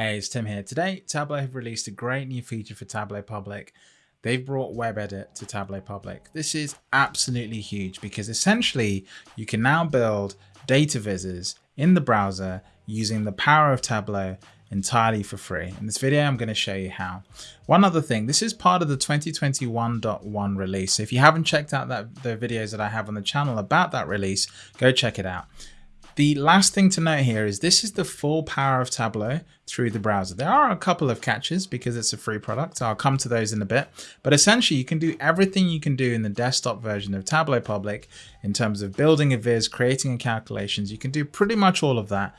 Hey, it's Tim here. Today, Tableau have released a great new feature for Tableau Public. They've brought Web Edit to Tableau Public. This is absolutely huge because essentially you can now build data vizzes in the browser using the power of Tableau entirely for free. In this video, I'm going to show you how. One other thing, this is part of the 2021.1 release. So if you haven't checked out that the videos that I have on the channel about that release, go check it out. The last thing to note here is this is the full power of Tableau through the browser. There are a couple of catches because it's a free product. I'll come to those in a bit. But essentially, you can do everything you can do in the desktop version of Tableau Public in terms of building a viz, creating calculations. You can do pretty much all of that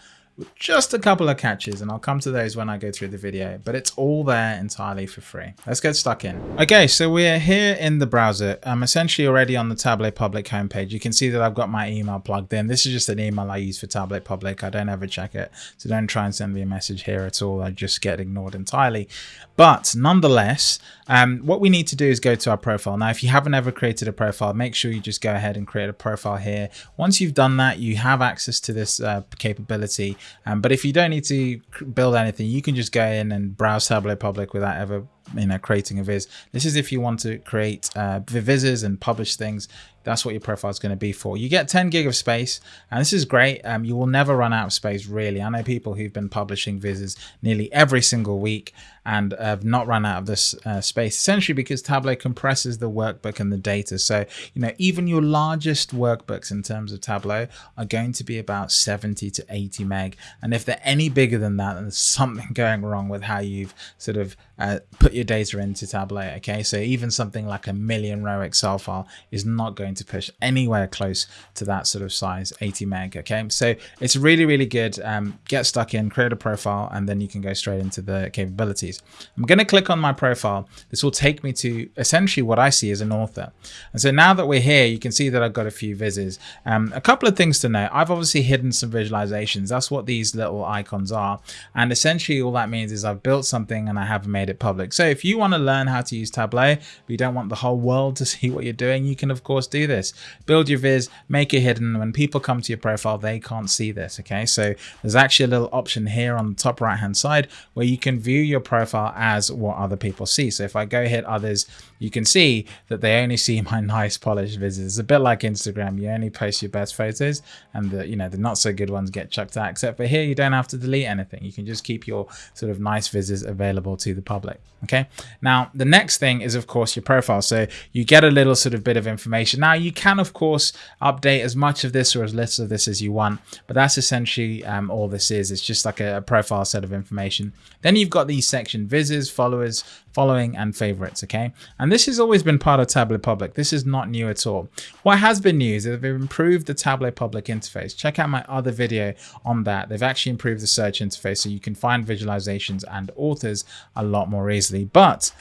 just a couple of catches and I'll come to those when I go through the video, but it's all there entirely for free. Let's get stuck in. Okay, so we're here in the browser. I'm essentially already on the Tableau Public homepage. You can see that I've got my email plugged in. This is just an email I use for Tableau Public. I don't ever check it, so don't try and send me a message here at all. I just get ignored entirely. But nonetheless, um, what we need to do is go to our profile. Now, if you haven't ever created a profile, make sure you just go ahead and create a profile here. Once you've done that, you have access to this uh, capability um, but if you don't need to build anything, you can just go in and browse Tableau Public without ever you know creating a viz. This is if you want to create uh vizzes and publish things. That's what your profile is going to be for. You get 10 gig of space and this is great. Um, you will never run out of space really. I know people who've been publishing vizzes nearly every single week and have not run out of this uh, space essentially because tableau compresses the workbook and the data. So you know even your largest workbooks in terms of tableau are going to be about 70 to 80 meg. And if they're any bigger than that then there's something going wrong with how you've sort of uh, put your data into Tableau. Okay, so even something like a million row Excel file is not going to push anywhere close to that sort of size, 80 meg. Okay, so it's really, really good. Um, get stuck in, create a profile, and then you can go straight into the capabilities. I'm going to click on my profile. This will take me to essentially what I see as an author. And so now that we're here, you can see that I've got a few vizzes. Um, a couple of things to note. I've obviously hidden some visualizations. That's what these little icons are. And essentially all that means is I've built something and I haven't made it public. So if you want to learn how to use Tableau, but you don't want the whole world to see what you're doing, you can of course do this. Build your viz, make it hidden. When people come to your profile, they can't see this. Okay, so there's actually a little option here on the top right hand side where you can view your profile as what other people see. So if I go hit others, you can see that they only see my nice polished vizzes. It's a bit like Instagram. You only post your best photos and the, you know, the not so good ones get chucked out, except for here, you don't have to delete anything. You can just keep your sort of nice vizzes available to the public. Okay. Now, the next thing is, of course, your profile. So you get a little sort of bit of information. Now, you can, of course, update as much of this or as little of this as you want, but that's essentially um, all this is. It's just like a, profile set of information. Then you've got these section vizzes, followers, following and favorites okay? And this has always been part of tableau public. This is not new at all. What has been new is they've improved the tableau public interface. Check out my other video on that. They've actually improved the search interface so you can find visualizations and authors a lot more easily. But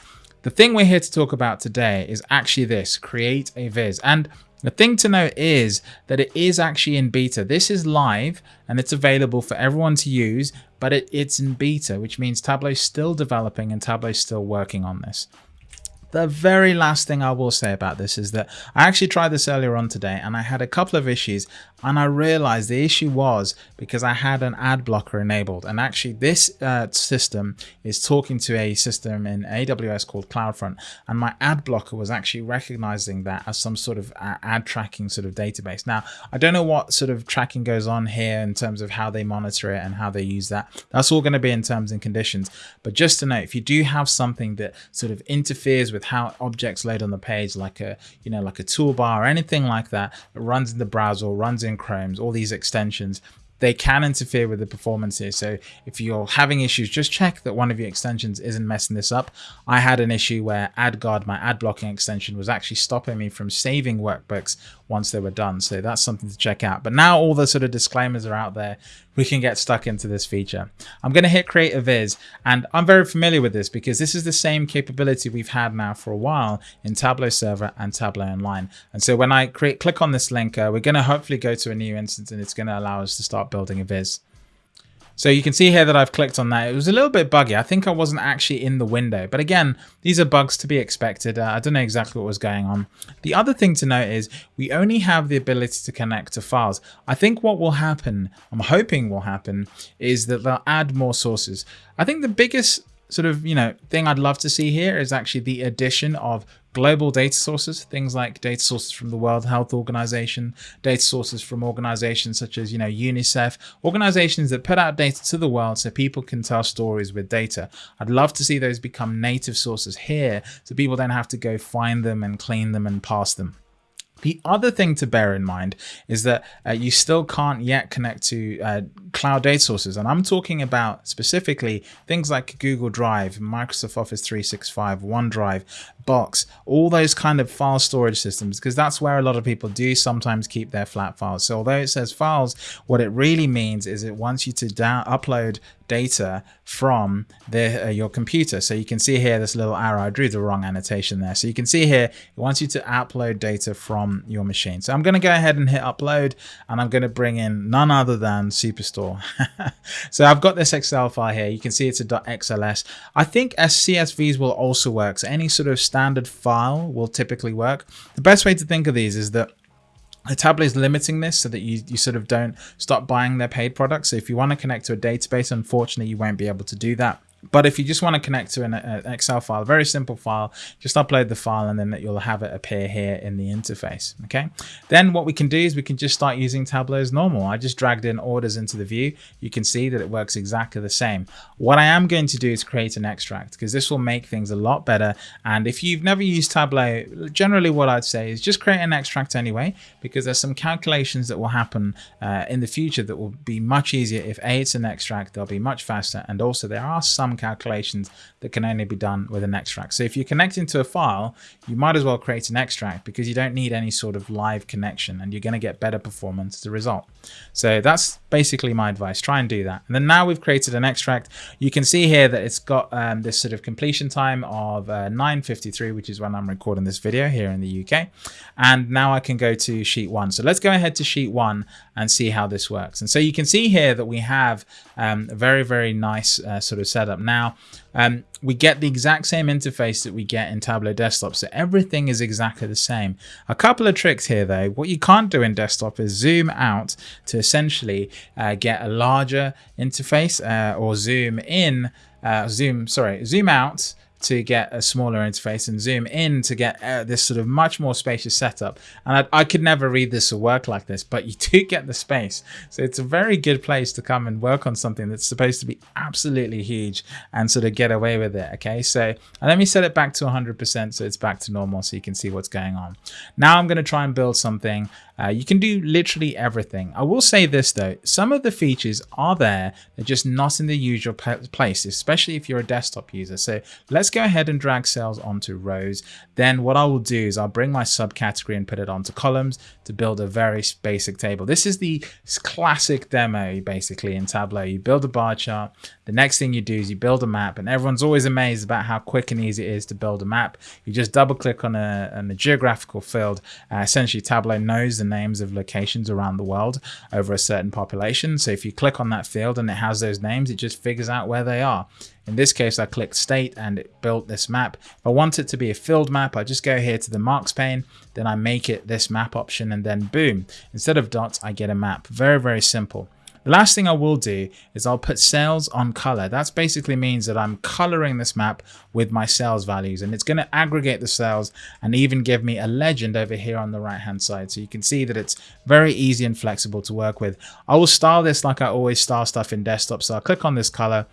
the thing we're here to talk about today is actually this, create a viz. And the thing to note is that it is actually in beta. This is live and it's available for everyone to use, but it, it's in beta, which means Tableau's still developing and Tableau's still working on this. The very last thing I will say about this is that I actually tried this earlier on today and I had a couple of issues and I realized the issue was because I had an ad blocker enabled and actually this uh, system is talking to a system in AWS called CloudFront and my ad blocker was actually recognizing that as some sort of uh, ad tracking sort of database. Now, I don't know what sort of tracking goes on here in terms of how they monitor it and how they use that. That's all going to be in terms and conditions. But just to note, if you do have something that sort of interferes with how objects load on the page, like a, you know, like a toolbar or anything like that, runs in the browser runs in Chromes, all these extensions, they can interfere with the performance here. So if you're having issues, just check that one of your extensions isn't messing this up. I had an issue where AdGuard, my ad blocking extension, was actually stopping me from saving workbooks once they were done. So that's something to check out. But now all the sort of disclaimers are out there, we can get stuck into this feature. I'm going to hit create a viz and I'm very familiar with this because this is the same capability we've had now for a while in Tableau Server and Tableau Online. And so when I create, click on this link, uh, we're going to hopefully go to a new instance and it's going to allow us to start building a viz. So you can see here that I've clicked on that. It was a little bit buggy. I think I wasn't actually in the window. But again, these are bugs to be expected. Uh, I don't know exactly what was going on. The other thing to note is we only have the ability to connect to files. I think what will happen, I'm hoping will happen, is that they'll add more sources. I think the biggest sort of, you know, thing I'd love to see here is actually the addition of global data sources, things like data sources from the World Health Organization, data sources from organizations such as, you know, UNICEF, organizations that put out data to the world so people can tell stories with data. I'd love to see those become native sources here so people don't have to go find them and clean them and pass them. The other thing to bear in mind is that uh, you still can't yet connect to uh, cloud data sources. And I'm talking about specifically things like Google Drive, Microsoft Office 365, OneDrive, Box, all those kind of file storage systems, because that's where a lot of people do sometimes keep their flat files. So although it says files, what it really means is it wants you to down upload data from the, uh, your computer. So you can see here this little arrow, I drew the wrong annotation there. So you can see here, it wants you to upload data from your machine. So I'm going to go ahead and hit upload and I'm going to bring in none other than Superstore. so I've got this Excel file here. You can see it's a .xls. I think CSVs will also work. So any sort of standard file will typically work. The best way to think of these is that Tableau is limiting this so that you, you sort of don't stop buying their paid products. So if you want to connect to a database, unfortunately, you won't be able to do that. But if you just want to connect to an, an, Excel file, very simple file, just upload the file and then you'll have it appear here in the interface. Okay. Then what we can do is we can just start using Tableau as normal. I just dragged in orders into the view. You can see that it works exactly the same. What I am going to do is create an extract because this will make things a lot better. And if you've never used Tableau, generally what I'd say is just create an extract anyway, because there's some calculations that will happen uh, in the future that will be much easier. If A, it's an extract, they'll be much faster. And also there are some calculations that can only be done with an extract. So if you're connecting to a file, you might as well create an extract because you don't need any sort of live connection and you're going to get better performance as a result. So that's basically my advice. Try and do that. And then now we've created an extract. You can see here that it's got um, this sort of completion time of uh, 9.53, which is when I'm recording this video here in the UK. And now I can go to sheet one. So let's go ahead to sheet one and see how this works. And so you can see here that we have um, very, very nice uh, sort of setup. Now, um, we get the exact same interface that we get in Tableau Desktop. So everything is exactly the same. A couple of tricks here though. What you can't do in desktop is zoom out to essentially uh, get a larger interface uh, or zoom in, uh, zoom, sorry, zoom out to get a smaller interface and zoom in to get uh, this sort of much more spacious setup. And I, I, could never read this or work like this, but you do get the space. So it's a very good place to come and work on something that's supposed to be absolutely huge and sort of get away with it. Okay, so let me set it back to 100% so it's back to normal so you can see what's going on. Now I'm going to try and build something uh, you can do literally everything. I will say this though, some of the features are there, they're just not in the usual place, especially if you're a desktop user. So let's go ahead and drag cells onto rows. Then what I will do is I'll bring my subcategory and put it onto columns to build a very basic table. This is the classic demo basically in Tableau. You build a bar chart, the next thing you do is you build a map and everyone's always amazed about how quick and easy it is to build a map. You just double click on a, on a geographical field. Uh, essentially Tableau knows the names of locations around the world over a certain population. So if you click on that field and it has those names, it just figures out where they are. In this case, I clicked state and it built this map. If I want it to be a filled map, I just go here to the marks pane, then I make it this map option and then boom, instead of dots, I get a map. Very, very simple. The last thing I will do is I'll put cells on color. That basically means that I'm coloring this map with my cells values and it's going to aggregate the cells and even give me a legend over here on the right hand side. So you can see that it's very easy and flexible to work with. I will style this like I always style stuff in desktop. So I'll click on this color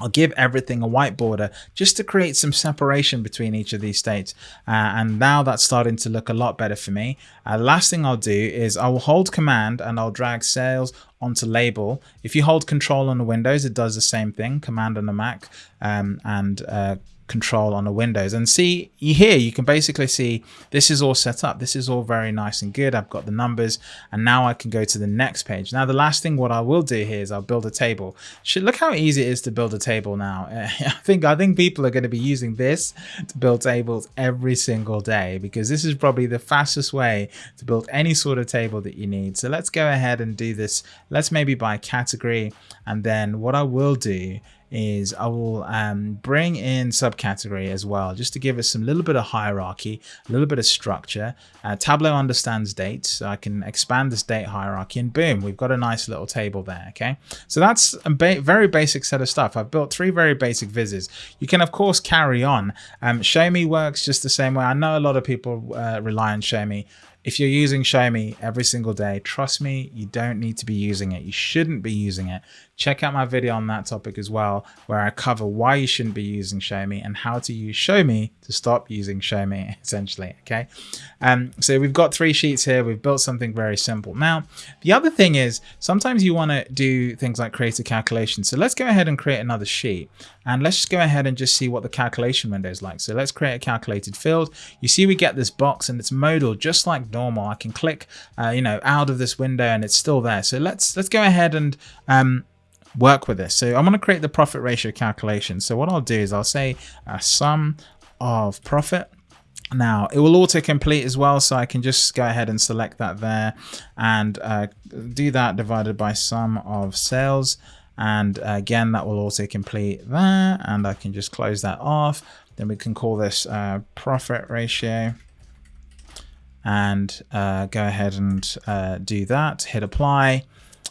I'll give everything a white border just to create some separation between each of these states. Uh, and now that's starting to look a lot better for me. Uh, last thing I'll do is I will hold command and I'll drag sales onto label. If you hold control on the Windows, it does the same thing, command on the Mac um, and uh, control on the windows. And see here you can basically see this is all set up. This is all very nice and good. I've got the numbers and now I can go to the next page. Now the last thing what I will do here is I'll build a table. Look how easy it is to build a table now. I think I think people are going to be using this to build tables every single day because this is probably the fastest way to build any sort of table that you need. So let's go ahead and do this. Let's maybe by category. And then what I will do is I will um, bring in subcategory as well, just to give us some little bit of hierarchy, a little bit of structure. Uh, Tableau understands dates, so I can expand this date hierarchy and boom, we've got a nice little table there, okay? So that's a ba very basic set of stuff. I've built three very basic vizzes. You can, of course, carry on. Um, Show Me works just the same way. I know a lot of people uh, rely on Show Me if you're using Show Me every single day, trust me, you don't need to be using it. You shouldn't be using it. Check out my video on that topic as well, where I cover why you shouldn't be using Show Me and how to use Show Me to stop using Show Me, essentially, okay? Um, so we've got three sheets here. We've built something very simple. Now, the other thing is sometimes you want to do things like create a calculation. So let's go ahead and create another sheet. And let's just go ahead and just see what the calculation window is like. So let's create a calculated field. You see we get this box and it's modal just like normal. I can click, uh, you know, out of this window and it's still there. So let's let's go ahead and um, work with this. So I'm going to create the profit ratio calculation. So what I'll do is I'll say a sum of profit. Now it will auto complete as well so I can just go ahead and select that there and uh, do that divided by sum of sales. And uh, again that will also complete there and I can just close that off. Then we can call this uh, profit ratio and uh, go ahead and uh, do that. Hit apply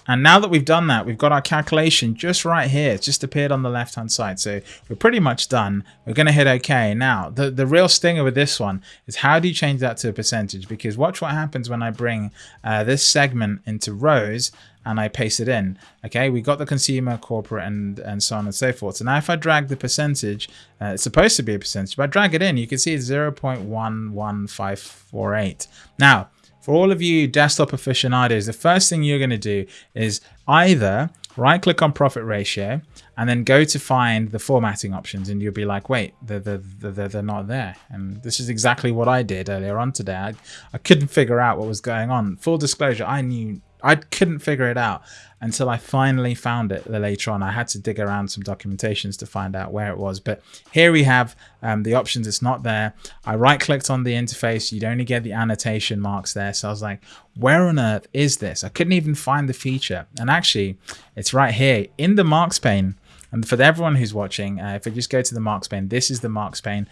and now that we've done that, we've got our calculation just right here. It's just appeared on the left-hand side. So we're pretty much done. We're going to hit OK. Now, the, the real stinger with this one is how do you change that to a percentage? Because watch what happens when I bring uh, this segment into rows and I paste it in. Okay, we got the consumer, corporate, and, and so on and so forth. So now if I drag the percentage, uh, it's supposed to be a percentage, but I drag it in, you can see it's 0.11548. Now, for all of you desktop aficionados, the first thing you're going to do is either right click on profit ratio and then go to find the formatting options and you'll be like wait they're, they're, they're, they're not there. And this is exactly what i did earlier on today. I, I couldn't figure out what was going on. Full disclosure i knew I couldn't figure it out until I finally found it later on. I had to dig around some documentations to find out where it was. But here we have um, the options. It's not there. I right clicked on the interface. You'd only get the annotation marks there. So I was like, where on earth is this? I couldn't even find the feature. And actually, it's right here in the marks pane. And for everyone who's watching, uh, if I just go to the marks pane, this is the marks pane.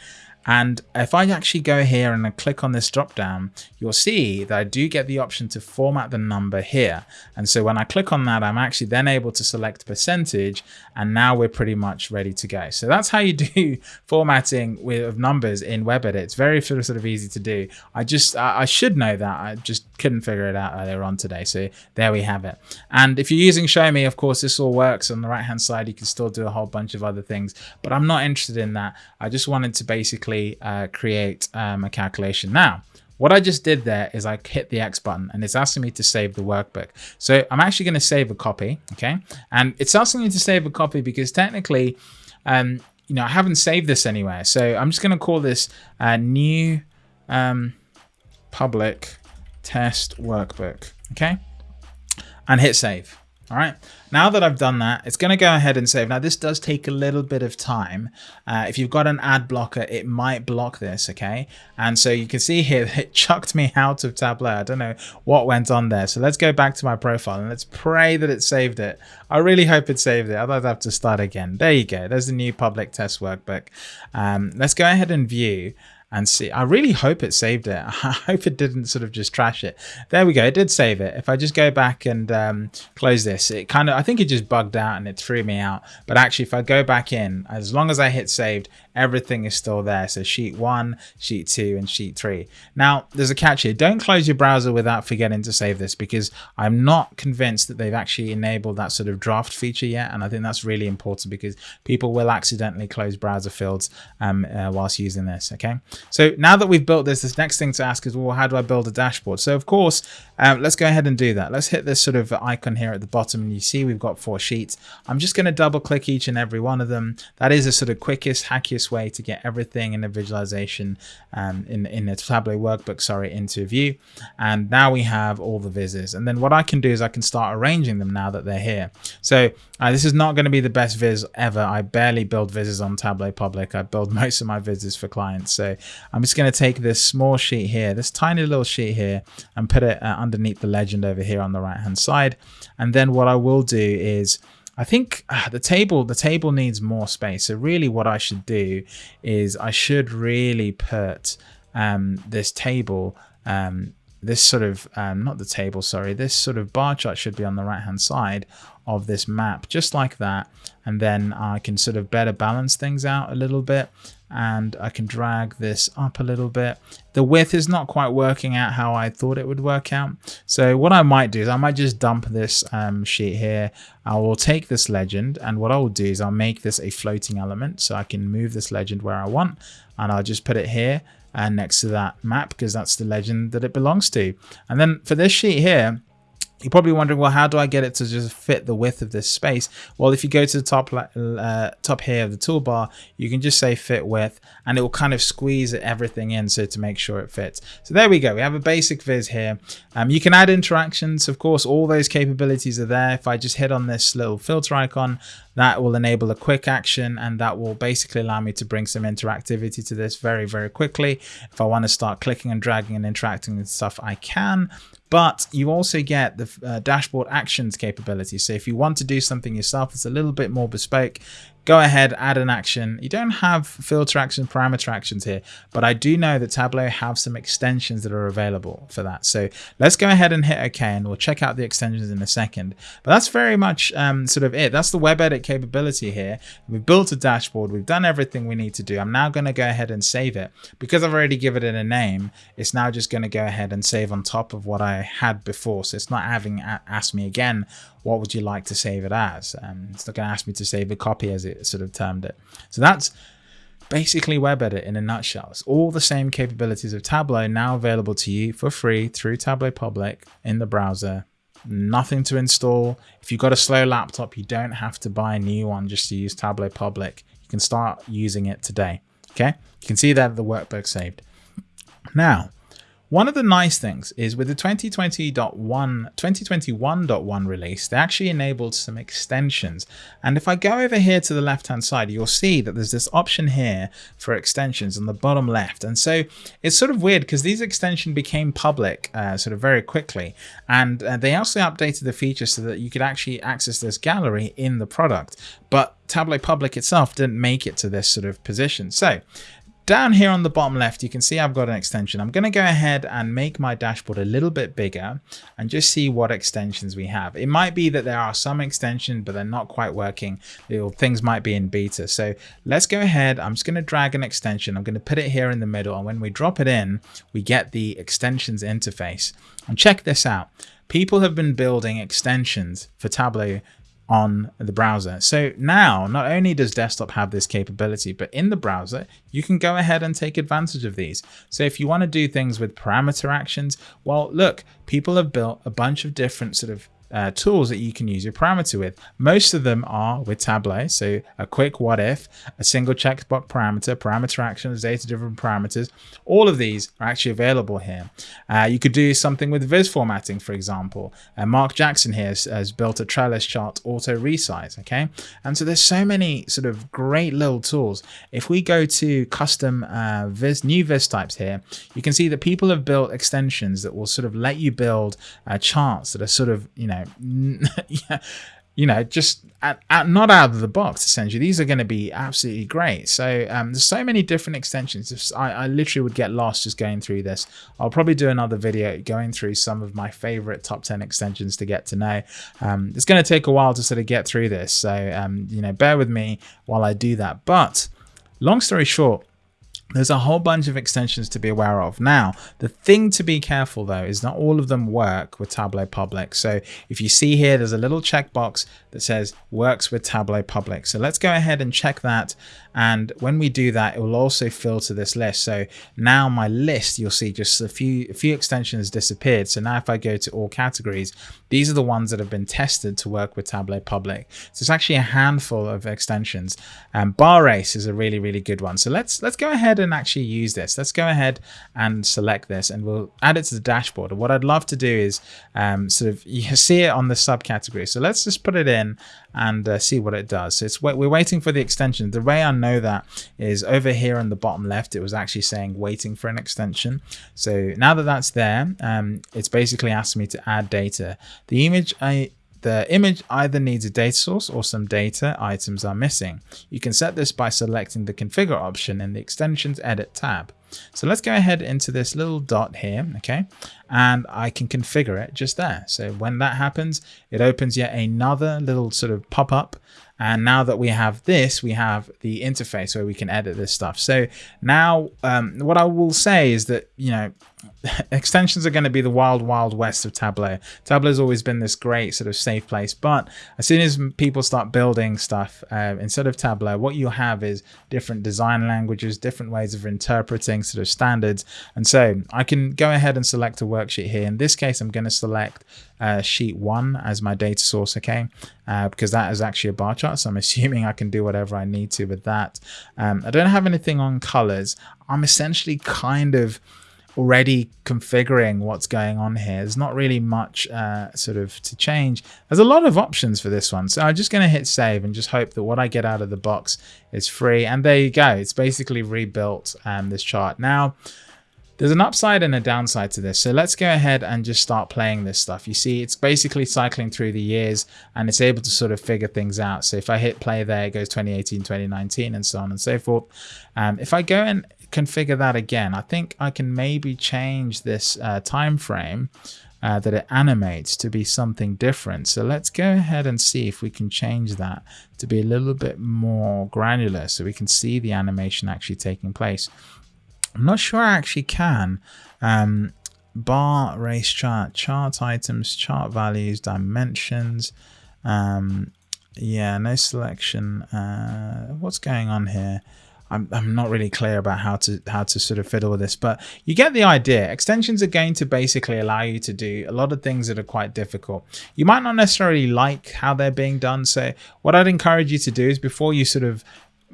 And if I actually go here and I click on this drop down, you'll see that I do get the option to format the number here. And so when I click on that, I'm actually then able to select percentage and now we're pretty much ready to go. So that's how you do formatting with numbers in WebEdit. It's very sort of easy to do. I just, I should know that. I just couldn't figure it out earlier on today. So there we have it. And if you're using Show Me, of course, this all works on the right hand side. You can still do a whole bunch of other things, but I'm not interested in that. I just wanted to basically uh, create um, a calculation. Now, what I just did there is I hit the X button and it's asking me to save the workbook. So I'm actually going to save a copy, okay? And it's asking me to save a copy because technically, um, you know, I haven't saved this anywhere. So I'm just going to call this a new um, public test workbook, okay? And hit save. All right, now that I've done that, it's going to go ahead and save. Now, this does take a little bit of time. Uh, if you've got an ad blocker, it might block this, okay? And so you can see here, it chucked me out of Tableau. I don't know what went on there. So let's go back to my profile and let's pray that it saved it. I really hope it saved it. Otherwise, I have to start again. There you go. There's the new public test workbook. Um, let's go ahead and view and see. I really hope it saved it. I hope it didn't sort of just trash it. There we go. It did save it. If I just go back and um, close this, it kind of, I think it just bugged out and it threw me out. But actually, if I go back in, as long as I hit saved, everything is still there. So sheet one, sheet two, and sheet three. Now, there's a catch here. Don't close your browser without forgetting to save this because I'm not convinced that they've actually enabled that sort of draft feature yet. And I think that's really important because people will accidentally close browser fields um, uh, whilst using this. Okay. So now that we've built this, this next thing to ask is, well, how do I build a dashboard? So of course, um, let's go ahead and do that. Let's hit this sort of icon here at the bottom and you see we've got four sheets. I'm just going to double click each and every one of them. That is a sort of quickest, hackiest way to get everything in a visualization um, in, in a Tableau workbook, sorry, into view. And now we have all the vizzes. And then what I can do is I can start arranging them now that they're here. So uh, this is not going to be the best viz ever. I barely build vizzes on Tableau Public. I build most of my vizzes for clients. So I'm just going to take this small sheet here, this tiny little sheet here, and put it uh, underneath the legend over here on the right hand side. And then what I will do is I think uh, the table the table needs more space. So really what I should do is I should really put um, this table um, this sort of um, not the table sorry this sort of bar chart should be on the right hand side of this map just like that and then I can sort of better balance things out a little bit and I can drag this up a little bit. The width is not quite working out how I thought it would work out. So what I might do is I might just dump this um, sheet here. I will take this legend and what I will do is I'll make this a floating element so I can move this legend where I want and I'll just put it here and next to that map because that's the legend that it belongs to. And then for this sheet here, you're probably wondering, well, how do I get it to just fit the width of this space? Well, if you go to the top uh, top here of the toolbar, you can just say fit width and it will kind of squeeze everything in so to make sure it fits. So there we go. We have a basic viz here. Um, you can add interactions. Of course, all those capabilities are there. If I just hit on this little filter icon, that will enable a quick action and that will basically allow me to bring some interactivity to this very, very quickly. If I want to start clicking and dragging and interacting with stuff, I can but you also get the uh, dashboard actions capability. So if you want to do something yourself it's a little bit more bespoke, go ahead, add an action. You don't have filter action, parameter actions here, but I do know that Tableau have some extensions that are available for that. So let's go ahead and hit OK, and we'll check out the extensions in a second. But that's very much um, sort of it. That's the web edit capability here. We've built a dashboard. We've done everything we need to do. I'm now going to go ahead and save it. Because I've already given it a name, it's now just going to go ahead and save on top of what I had before. So it's not having asked me again, what would you like to save it as? Um, it's not going to ask me to save a copy as it sort of termed it. So that's basically WebEdit in a nutshell. It's all the same capabilities of Tableau now available to you for free through Tableau Public in the browser. Nothing to install. If you've got a slow laptop, you don't have to buy a new one just to use Tableau Public. You can start using it today. Okay, you can see that the workbook saved. Now, one of the nice things is with the 2020.1, 2021.1 release, they actually enabled some extensions. And if I go over here to the left-hand side, you'll see that there's this option here for extensions on the bottom left. And so it's sort of weird because these extensions became public uh, sort of very quickly. And uh, they also updated the feature so that you could actually access this gallery in the product. But Tableau Public itself didn't make it to this sort of position. So down here on the bottom left, you can see I've got an extension. I'm going to go ahead and make my dashboard a little bit bigger and just see what extensions we have. It might be that there are some extensions, but they're not quite working. Things might be in beta. So let's go ahead. I'm just going to drag an extension. I'm going to put it here in the middle. And when we drop it in, we get the extensions interface. And check this out. People have been building extensions for Tableau on the browser. So now not only does desktop have this capability, but in the browser, you can go ahead and take advantage of these. So if you want to do things with parameter actions, well, look, people have built a bunch of different sort of uh, tools that you can use your parameter with. Most of them are with Tableau. So a quick what if, a single checkbox parameter, parameter actions, data driven parameters. All of these are actually available here. Uh, you could do something with viz formatting, for example. Uh, Mark Jackson here has, has, built a trellis chart auto resize. Okay. And so there's so many sort of great little tools. If we go to custom uh, viz, new viz types here, you can see that people have built extensions that will sort of let you build uh, charts that are sort of, you know, yeah, you know, just at, at, not out of the box, essentially. These are going to be absolutely great. So um, there's so many different extensions. I, I, literally would get lost just going through this. I'll probably do another video going through some of my favorite top 10 extensions to get to know. Um, it's going to take a while to sort of get through this. So, um, you know, bear with me while I do that. But long story short, there's a whole bunch of extensions to be aware of. Now, the thing to be careful though is not all of them work with Tableau Public. So if you see here, there's a little checkbox that says works with Tableau Public. So let's go ahead and check that. And when we do that, it will also filter this list. So now my list, you'll see just a few, a few extensions disappeared. So now if I go to all categories, these are the ones that have been tested to work with Tableau Public. So it's actually a handful of extensions. Um, Bar Race is a really, really good one. So let's, let's go ahead ahead and actually use this. Let's go ahead and select this and we'll add it to the dashboard. And what I'd love to do is um, sort of, you see it on the subcategory. So let's just put it in and uh, see what it does. So it's we're waiting for the extension. The way I know that is over here on the bottom left, it was actually saying waiting for an extension. So now that that's there, um, it's basically asking me to add data. The image I the image either needs a data source or some data items are missing. You can set this by selecting the configure option in the extensions edit tab. So let's go ahead into this little dot here, okay? And I can configure it just there. So when that happens, it opens yet another little sort of pop-up and now that we have this, we have the interface where we can edit this stuff. So now um, what I will say is that, you know, extensions are going to be the wild, wild west of Tableau. Tableau has always been this great sort of safe place. But as soon as people start building stuff, uh, instead of Tableau, what you have is different design languages, different ways of interpreting sort of standards. And so I can go ahead and select a worksheet here. In this case, I'm going to select uh, sheet one as my data source, okay? Uh, because that is actually a bar chart. So I'm assuming I can do whatever I need to with that. Um, I don't have anything on colors. I'm essentially kind of already configuring what's going on here. There's not really much uh, sort of to change. There's a lot of options for this one. So I'm just going to hit save and just hope that what I get out of the box is free. And there you go. It's basically rebuilt um, this chart. Now, there's an upside and a downside to this. So let's go ahead and just start playing this stuff. You see, it's basically cycling through the years and it's able to sort of figure things out. So if I hit play there, it goes 2018, 2019 and so on and so forth. Um, if I go and configure that again, I think I can maybe change this uh, time frame uh, that it animates to be something different. So let's go ahead and see if we can change that to be a little bit more granular so we can see the animation actually taking place. I'm not sure I actually can. Um, bar race chart, chart items, chart values, dimensions. Um, yeah, no selection. Uh, what's going on here? I'm, I'm not really clear about how to how to sort of fiddle with this, but you get the idea. Extensions are going to basically allow you to do a lot of things that are quite difficult. You might not necessarily like how they're being done. So what I'd encourage you to do is before you sort of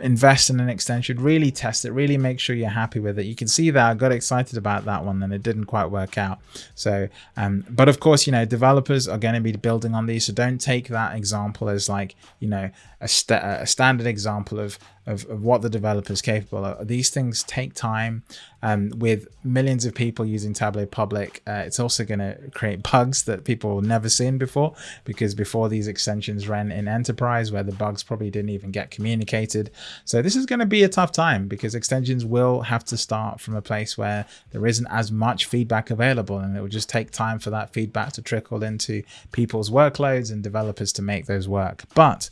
invest in an extension, really test it, really make sure you're happy with it. You can see that I got excited about that one and it didn't quite work out. So, um, but of course, you know, developers are going to be building on these. So don't take that example as like, you know, a, st a standard example of, of, of, what the developer is capable of. These things take time. Um, with millions of people using Tableau Public, uh, it's also going to create bugs that people never seen before because before these extensions ran in enterprise where the bugs probably didn't even get communicated. So this is going to be a tough time because extensions will have to start from a place where there isn't as much feedback available and it will just take time for that feedback to trickle into people's workloads and developers to make those work. But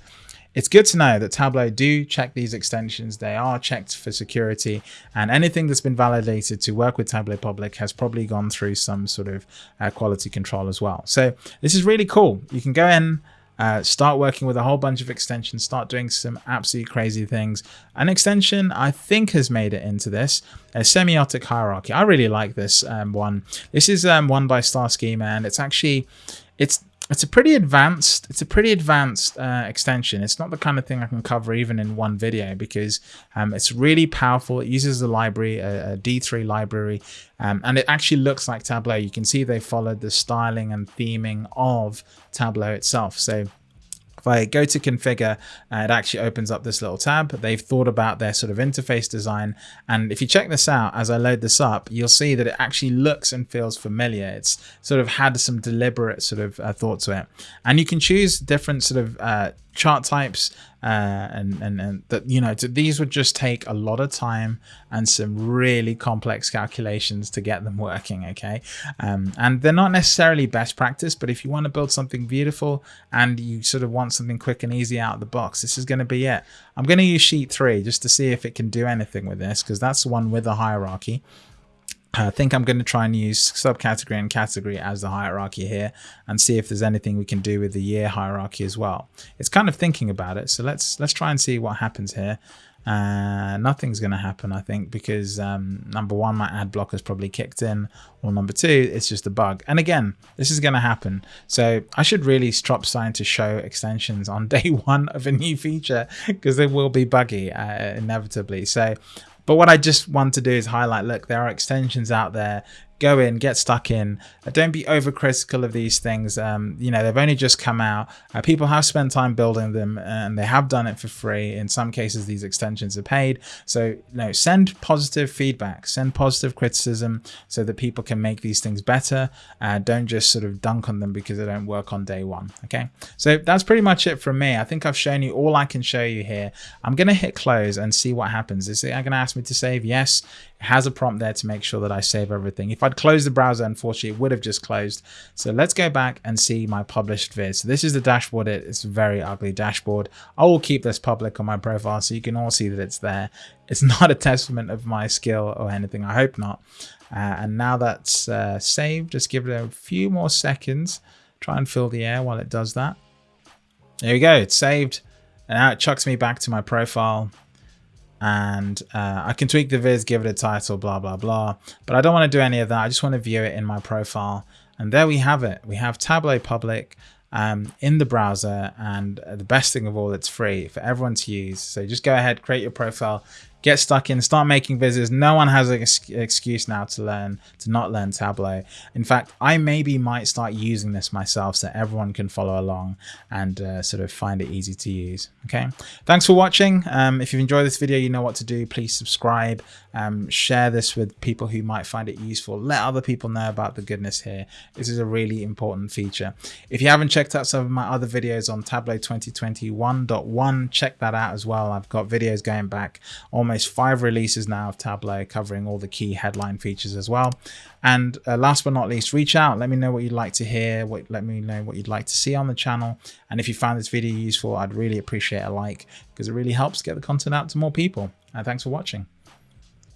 it's good to know that Tableau do check these extensions. They are checked for security and anything that's been validated to work with Tableau Public has probably gone through some sort of uh, quality control as well. So this is really cool. You can go in, uh, start working with a whole bunch of extensions, start doing some absolutely crazy things. An extension I think has made it into this, a semiotic hierarchy. I really like this um, one. This is um, one by Star Schema and it's actually, it's it's a pretty advanced it's a pretty advanced uh, extension. It's not the kind of thing i can cover even in one video because um, it's really powerful. It uses a library a a d3 library um, and it actually looks like tableau. You can see they followed the styling and theming of tableau itself. So if I go to configure, uh, it actually opens up this little tab. They've thought about their sort of interface design. And if you check this out, as I load this up, you'll see that it actually looks and feels familiar. It's sort of had some deliberate sort of uh, thought to it. And you can choose different sort of uh, chart types uh, and, and, and that, you know, these would just take a lot of time and some really complex calculations to get them working. Okay. Um, and they're not necessarily best practice, but if you want to build something beautiful and you sort of want something quick and easy out of the box, this is going to be it. I'm going to use sheet three just to see if it can do anything with this because that's the one with a hierarchy. I think I'm going to try and use subcategory and category as the hierarchy here and see if there's anything we can do with the year hierarchy as well. It's kind of thinking about it. So let's let's try and see what happens here. Uh, nothing's going to happen, I think, because um, number one, my ad block has probably kicked in, or number two, it's just a bug. And again, this is going to happen. So I should really stop starting to show extensions on day one of a new feature because they will be buggy uh, inevitably. So But what I just want to do is highlight, look, there are extensions out there go in, get stuck in. Uh, don't be overcritical of these things. Um, you know, they've only just come out. Uh, people have spent time building them and they have done it for free. In some cases, these extensions are paid. So, know, send positive feedback, send positive criticism so that people can make these things better. Uh, don't just sort of dunk on them because they don't work on day one. Okay. So that's pretty much it from me. I think I've shown you all I can show you here. I'm going to hit close and see what happens. Is it going to ask me to save? Yes. Has a prompt there to make sure that I save everything. If I'd closed the browser, unfortunately, it would have just closed. So let's go back and see my published viz. So this is the dashboard. It's a very ugly dashboard. I will keep this public on my profile so you can all see that it's there. It's not a testament of my skill or anything. I hope not. Uh, and now that's uh, saved. Just give it a few more seconds. Try and fill the air while it does that. There we go. It's saved. And now it chucks me back to my profile and uh, I can tweak the viz, give it a title, blah, blah, blah. But I don't want to do any of that. I just want to view it in my profile. And there we have it. We have Tableau Public um, in the browser. And the best thing of all, it's free for everyone to use. So just go ahead, create your profile, get stuck in, start making vizzes. No one has an excuse now to learn, to not learn Tableau. In fact, I maybe might start using this myself so everyone can follow along and uh, sort of find it easy to use. Okay. Thanks for watching. Um, if you've enjoyed this video, you know what to do. Please subscribe, um, share this with people who might find it useful. Let other people know about the goodness here. This is a really important feature. If you haven't checked out some of my other videos on Tableau 2021.1, check that out as well. I've got videos going back almost almost five releases now of Tableau covering all the key headline features as well. And uh, last but not least, reach out. Let me know what you'd like to hear. What, let me know what you'd like to see on the channel. And if you found this video useful, I'd really appreciate a like because it really helps get the content out to more people. And thanks for watching.